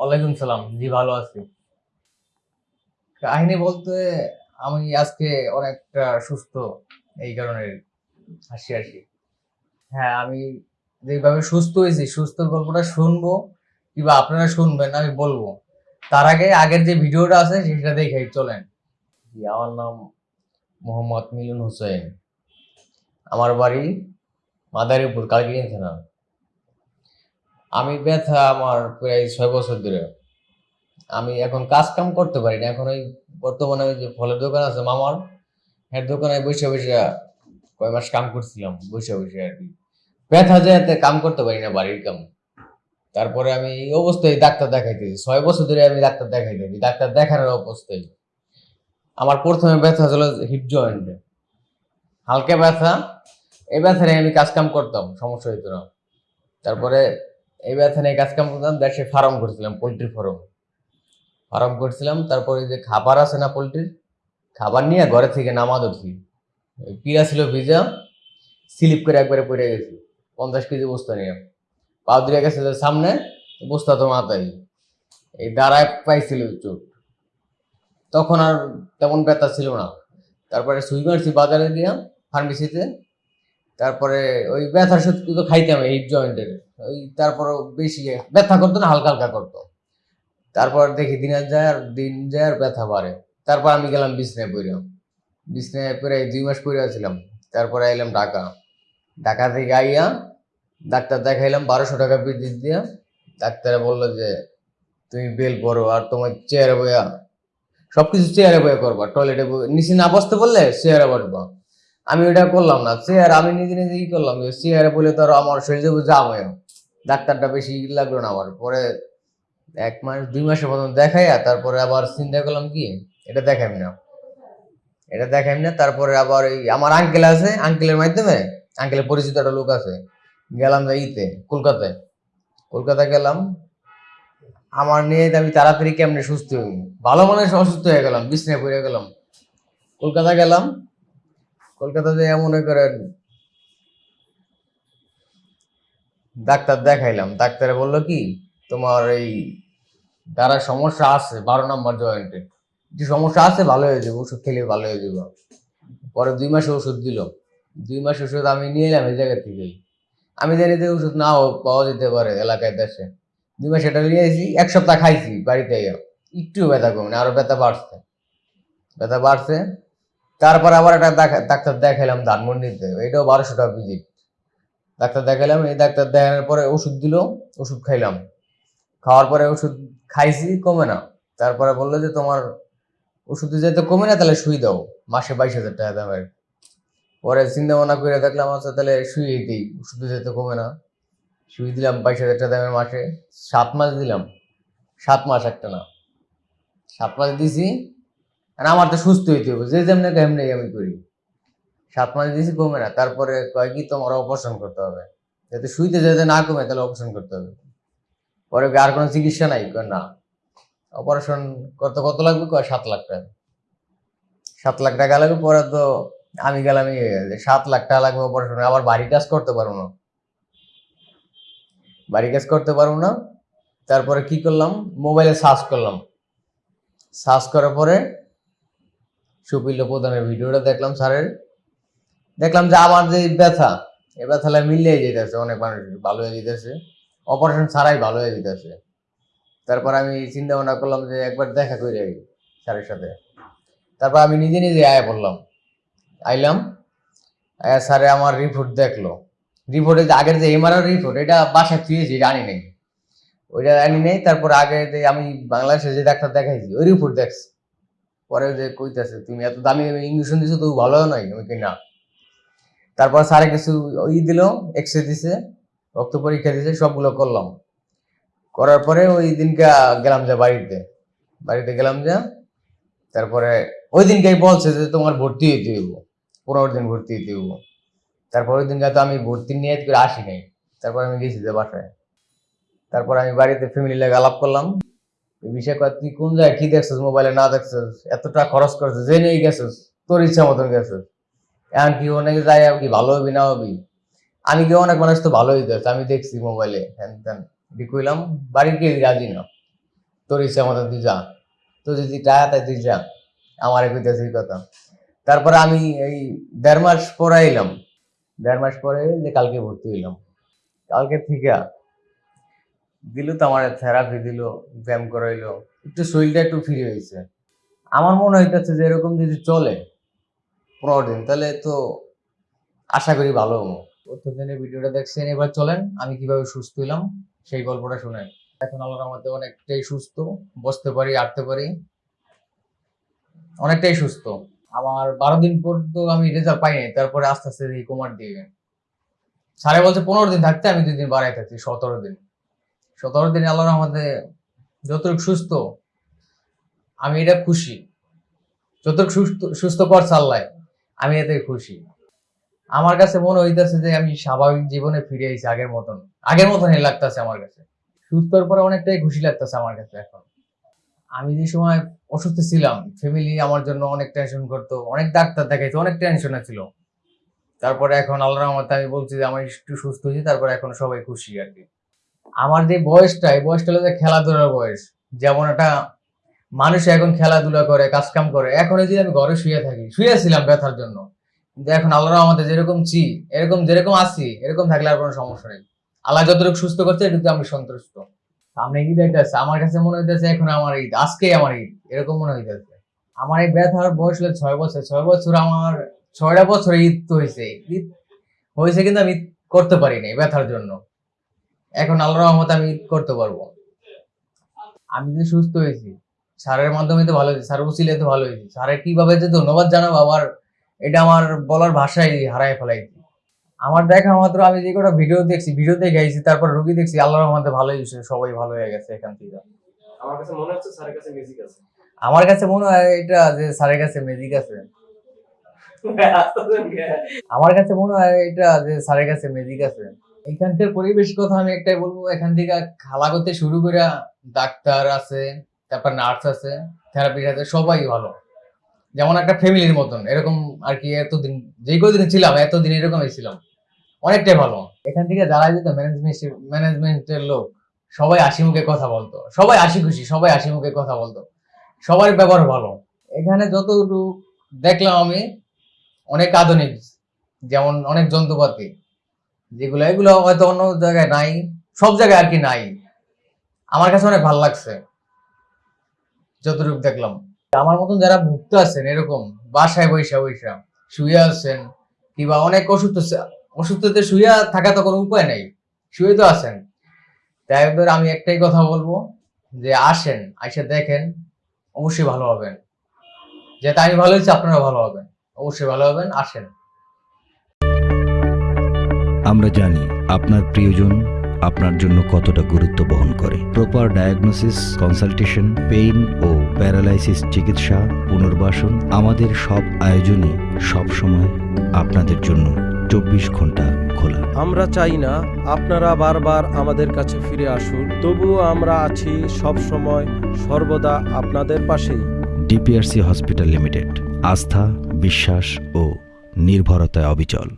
ওয়ালাইকুম সালাম। জি, ভালো আছি। কাহিনী বলতে আমি আজকে অনেকটা সুস্থ, এই কারণে হাসি হাসি। হ্যাঁ আমি যেভাবে সুস্থ হয়েছি, সুস্থর গল্পটা শুনব, কিংবা আপনারা শুনবেন, আমি বলব। তার আগে আগের যে ভিডিওটা আছে, সেটা দেখে চলেন। জি, আমার নাম মোহাম্মদ মিলন হোসেন আমার বাড়ি মাদারীপুর, কালকিনি থানা। আমি ব্যথা আমার প্রায় ছয় বছর ধরে। আমি এখন কাজ কাম করতে পারি না। এখন ওই বর্তমানে ওই যে ফলের দোকান আছে মামার হ্যাঁ দোকানে বসে বসে কয় মাস কাম করছিলাম, বসে বসে আর কি। ব্যথা যেতে কাম করতে পারি না বাড়ির কাম। তারপরে আমি এই অবস্থায় ডাক্তার দেখাইতেছি। ছয় বছর ধরে আমি ডাক্তার দেখাইতেছি। ডাক্তার দেখানোর অবস্থায়। আমার প্রথমে ব্যথা ছিল হিপ জয়েন্টে হালকা ব্যথা। এই ব্যথা আমি কাজ কাম করতাম, সমস্যা হইতো না। তারপরে এই ব্যথা নিয়ে কাজ কাম করতাম দেশে ফার্ম করছিলাম, পোলট্রি ফার্ম। ফার্ম করছিলাম, তারপরে যে খাবার আছে না পোলট্রির, খাবার নিয়ে ঘরে থেকে নামা ধরছি। পিড়া ছিল ভিজা, স্লিপ করে একবারে পড়ে গেছি, পঞ্চাশ কেজি বস্তা নিয়ে। পা দিয়ে গেছে সামনে, বস্তা তো মাথায়। এই দাঁড়ায় পাইছিল চোট। তখন আর তেমন ব্যথা ছিল না। তারপরে সুই মারছি বাজারে দিয়া ফার্মেসিতে তারপরে ওই ব্যথার সত্যি তো খাইতাম এই জয়েন্টের ওই তারপর বেশি ব্যথা করতো না, হালকা হালকা করতো। তারপর দেখি দিন যায় আর দিন যায় আর ব্যথা বাড়ে। তারপর আমি গেলাম বিছনায় পড়ে বিছনায় পড়ে দুই মাস পড়ে আছিলাম। তারপরে আইলাম ঢাকা। ঢাকা থেকে আইয়া ডাক্তার দেখাইলাম, বারোশো টাকা বিদ্যুৎ দিয়া। ডাক্তারে বলল যে, তুমি বেল পড়ো আর তোমার চেয়ারে বইয়া, সবকিছু চেয়ারে বইয়া করবা। টয়লেটে নিচে না বসতে বললে চেয়ারে বসবা। আমি ওটা করলাম না। চেয়ার আমি নিজে নিজে ই করলাম চেয়ারে বলে তো আমার শরীরে জাম হয়ে ডাক্তারটা বেশি লাগল না আমার। পরে এক মাস, দুই মাসের মতন দেখাইয়া তারপরে আবার চিন্তা করলাম কি, এটা দেখাইম না। এটা দেখাইম না, তারপরে আবার এই আমার আঙ্কেল আছে আঙ্কেলের মাধ্যমে আঙ্কেলের পরিচিত একটা লোক আছে। গেলাম ইতে, কলকাতায়। কলকাতা গেলাম। আমার নিয়ে আমি তাড়াতাড়ি কেমনে সুস্থ হই। ভালো মানুষ অসুস্থ হয়ে গেলাম, বিছনায় পড়ে গেলাম। কলকাতা গেলাম। কলকাতাতে মনে করেন ডাক্তার দেখাইলাম। ডাক্তারে বলল কি, তোমার এই দ্বারা সমস্যা আছে, বারো নম্বর জয়েন্টে যে সমস্যা আছে, ভালো হয়ে যাবে, ওষুধ খেলে ভালো হয়ে যাবে। পরে দুই মাসে ওষুধ দিল। দুই মাস ওষুধ আমি নিয়ে এলাম এই জায়গা থেকেই। আমি জানি যে ওষুধ নাও পাওয়া যেতে পারে এলাকায় দেশে। দুই মাস এটা নিয়ে এসেছি, এক সপ্তাহ খাইছি বাড়িতে। একটু ব্যথা কমে আরও ব্যথা বাড়ছে। ব্যথা বাড়ছে তারপর আবার একটা ডাক্তার দেখাইলাম ধানমন্ডিতে। এটাও বারোশো টাকা ভিজিট ডাক্তার দেখাইলাম, এই ডাক্তার দেখানোর পরে ওষুধ দিল, ওষুধ খাইলাম। খাওয়ার পরে ওষুধ খাইছি, কমে না। তারপরে বলল যে, তোমার ওষুধ যেতে কমে না, তাহলে শুই দাও। মাসে বাইশ হাজার টাকা দামের পরে চিন্তা ভাবনা করে দেখলাম আচ্ছা তাহলে শুয়ে দিই। ওষুধ যেতে কমে না। শুয়ে দিলাম, বাইশ হাজার টাকা দামের মাসে। সাত মাস দিলাম। সাত মাস একটা না। সাত মাস দিছি আর আমার তো সুস্থ হইতে হবে যে যেমনি কেমনি আমি করি। সাত মাস দিয়েছি কমে না, তারপরে কয় কি তোমার অপারেশন করতে হবে? যাতে শুইতে যাতে না কমে তাহলে অপারেশন করতে হবে। পরে আর কোনো চিকিৎসা নাই? কয় না। অপারেশন করতে কত লাগবে? কয় সাত লাখ টাকা। সাত লাখ টাকা লাগবে, পরে তো আমি গেলাম সাত লাখ টাকা লাগবে অপারেশন আবার বাড়ি কাজ করতে পারব না। বাড়ি কাজ করতে পারব না। তারপরে কি করলাম? মোবাইলে সার্চ করলাম। সার্চ করার পরে সুপিল্য প্রধানের ভিডিওটা দেখলাম স্যারের। দেখলাম যে আমার যে ব্যথা, এই ব্যথাটা মিলিয়ে যেতেছে, অনেক মানুষ ভালো হয়ে যেতেছে। অপারেশন ছাড়াই ভালো হয়ে যেতেছে। তারপর আমি চিন্তা ভাবনা করলাম যে একবার দেখা করে যাই স্যারের সাথে। তারপর আমি নিজে নিজে আয়া পড়লাম। আইলাম, আয়া স্যারে আমার রিপোর্ট দেখল। রিপোর্টে যে আগের যে এমআরআর রিপোর্ট এটা বাসায় থুয়েছি জানি নাই। ওইটা জানি নেই, তারপর আগে যে আমি বাংলাদেশে যে ডাক্তার দেখাইছি, ওই রিপোর্ট দেখছি। পরে যে কইতাছে, তুমি এত দামি ইঞ্জেকশন দিছো তো ভালো নয় আমি কি না। তারপর স্যারে কিছু ই দিল এক্স রে দিছে, রক্ত পরীক্ষা দিছে, সবগুলো করলাম। করার পরে ওই দিনকে গেলাম যে বাড়িতে। বাড়িতে গেলাম যে, তারপরে ওই দিনকে বলছে যে তোমার ভর্তি হইতে হইব, পনেরো দিন ভর্তি হইতে হইব। তারপর ওই দিনকে তো আমি ভর্তি নিয়ে আসি নাই। তারপর আমি গেছি যে বাসায়। তারপর আমি বাড়িতে ফ্যামিলি লাগে আলাপ করলাম। তুই কোন জায়গায় কি দেখছিস মোবাইলে না দেখছিস? খরচ গেছিস? তোর ইচ্ছা মতন গেছিস। কি অনেকে যাই কি ভালো না হবি? আমি কি অনেক মানুষ তো ভালো হইতে আমি দেখছি মোবাইলে হ্যান কইলাম, বাড়ির কেউ রাজি না তোর ইচ্ছা মতন তুই যা। তো যদি টাকা তাই তুই যা। আমার কইতেছে কথা। তারপরে আমি এই দেড় মাস পরে এলাম। দেড় মাস পরে যে কালকে ভর্তি হইলাম। কালকে থেকে দিল তো আমার থেরাপি দিল, ব্যায়াম করাইলো, একটু শরীরটা একটু ফ্রি হয়েছে। আমার মনে হইতেছে যে এরকম যদি চলে পনেরো দিন, তাহলে তো আশা করি ভালো হব। প্রথম দিনের ভিডিওটা দেখছেন, এবার চলেন, আমি কীভাবে সুস্থ হইলাম, সেই গল্পটা শুনেন। এখন আল্লাহর রহমতে অনেকটাই সুস্থ, বসতে পারি আটতে পারি, অনেকটাই সুস্থ। আমার বারো দিন পর তো আমি রেজাল্ট পাইনি তারপরে আস্তে আস্তে এই কুমার দিয়ে। সাড়ে বলছে পনেরো দিন থাকতে, আমি দুই দিন বাড়াই থাকছি, সতেরো দিন। সতেরো দিন আল্লাহর রহমতে যতটুকু সুস্থ, আমি এটা খুশি। যতটুকু সুস্থ সুস্থ করছে আল্লাহ আমি এতে খুশি। আমার কাছে মনে হইতেছে যে আমি স্বাভাবিক জীবনে ফিরে আইছি আগের মতন। আগের মতনই লাগতেছে আমার কাছে। সুস্থর পরে অনেকটাই খুশি লাগতেছে আমার কাছে এখন। আমি যে সময় অসুস্থ ছিলাম ফ্যামিলি আমার জন্য অনেক টেনশন করতো, অনেক ডাক্তার দেখাইতো, অনেক টেনশনে ছিল। তারপরে এখন আল্লাহর রহমতে আমি বলছি যে, আমি একটু সুস্থ হয়েছি, তারপরে এখন সবাই খুশি আর কি। আমার যে বয়সটা, এই বয়সটা হলো যে খেলাধুলার বয়স। যেমন একটা মানুষ এখন খেলাধুলা করে, কাজকাম করে, এখন এই যে আমি ঘরে শুয়ে থাকি, শুয়েছিলাম ব্যথার জন্য। কিন্তু এখন আল্লাহ আমাদের যেরকম চি এরকম যেরকম আছি, এরকম থাকলে আর কোনো সমস্যা নেই। আল্লাহ যতটুকু সুস্থ করছে এটুকু আমি সন্তুষ্ট। সামনে ঈদ হইতেছে, আমার কাছে মনে হইতেছে এখন আমার ঈদ আজকে আমার ঈদ, এরকম মনে হইতেছে। আমার এই ব্যথার বয়স হলো ছয় বছর ছয় বছর আমার, ছয়টা বছর ঈদ তো হয়েছে ঈদ হয়েছে কিন্তু আমি করতে পারি নাই ব্যথার জন্য। এখন আল্লাহর রহমতে আমি করতে পারব। আমি যে সুস্থ হয়েছি স্যারের মাধ্যমে তো ভালো হয়েছি স্যার উচিলে তো ভালো হয়েছে। স্যারের কীভাবে যে ধন্যবাদ জানাব আবার এটা আমার বলার ভাষাই হারাই ফেলাইছি। আমার দেখা মাত্র আমি যে কটা ভিডিও দেখছি ভিডিও দেখে আইছি তারপর রুগী দেখছি আল্লাহর রহমতে ভালোই হয়েছে সবাই ভালো হয়ে গেছে এখান থেকে। আমার কাছে মনে হচ্ছে স্যারের কাছে মিউজিক আছে। আমার কাছে মনে হয় এটা যে স্যারের কাছে ম্যাজিক আছে। আমার কাছে মনে হয় এটা যে স্যারের কাছে ম্যাজিক আছে। এখানকার পরিবেশ কথা আমি একটাই বলব, এখান থেকে খালা করতে শুরু করে ডাক্তার আছে, তারপর নার্স আছে, থেরাপিস্ট আছে, সবাই ভালো। যেমন একটা ফ্যামিলির মতন, এরকম আর কি এতদিন, যেই কদিন ছিলাম, এতদিন এরকমই ছিলাম। অনেকটাই ভালো। এখান থেকে যারা যেত ম্যানেজমেন্ট ম্যানেজমেন্টের লোক, সবাই হাসি মুখে কথা বলতো। সবাই হাসি খুশি, সবাই হাসি মুখে কথা বলতো। সবার ব্যবহার ভালো। এখানে যতটুকু দেখলাম আমি, অনেক আধুনিক, যেমন অনেক যন্ত্রপাতি। যেগুলো, এগুলো হয়তো অন্য জায়গায় নাই, সব জায়গায় আর কি নাই। আমার কাছে অনেক ভালো লাগছে। যতটুকু দেখলাম। আমার মতন যারা ভুক্ত আছেন, এরকম, বাসায় বৈশা বৈশা শুয়ে আছেন, কিংবা অনেক অসুস্থ অসুস্থতে শুয়ে থাকা তো কোনো উপায় নেই, শুয়ে তো আছেন। তাই আমি একটাই কথা বলব, যে আসেন, আইসা দেখেন, অবশ্যই ভালো হবেন। যেটা আমি ভালো হয়েছি আপনারা ভালো হবেন। অবশ্যই ভালো হবেন, আসেন। আমরা জানি আপনার প্রিয়জন আপনার জন্য কতটা গুরুত্ব বহন করে। প্রপার ডায়াগনোসিস কনসালটেশন পেইন ও প্যারালাইসিস চিকিৎসা পুনর্বাসন আমাদের সব আয়োজনই সবসময় আপনাদের জন্য চব্বিশ ঘণ্টা খোলা। আমরা চাই না আপনারা বারবার আমাদের কাছে ফিরে আসুন তবুও আমরা আছি সব সময় সর্বদা আপনাদের পাশেই। ডিপিআরসি হসপিটাল লিমিটেড আস্থা বিশ্বাস ও নির্ভরতায় অবিচল।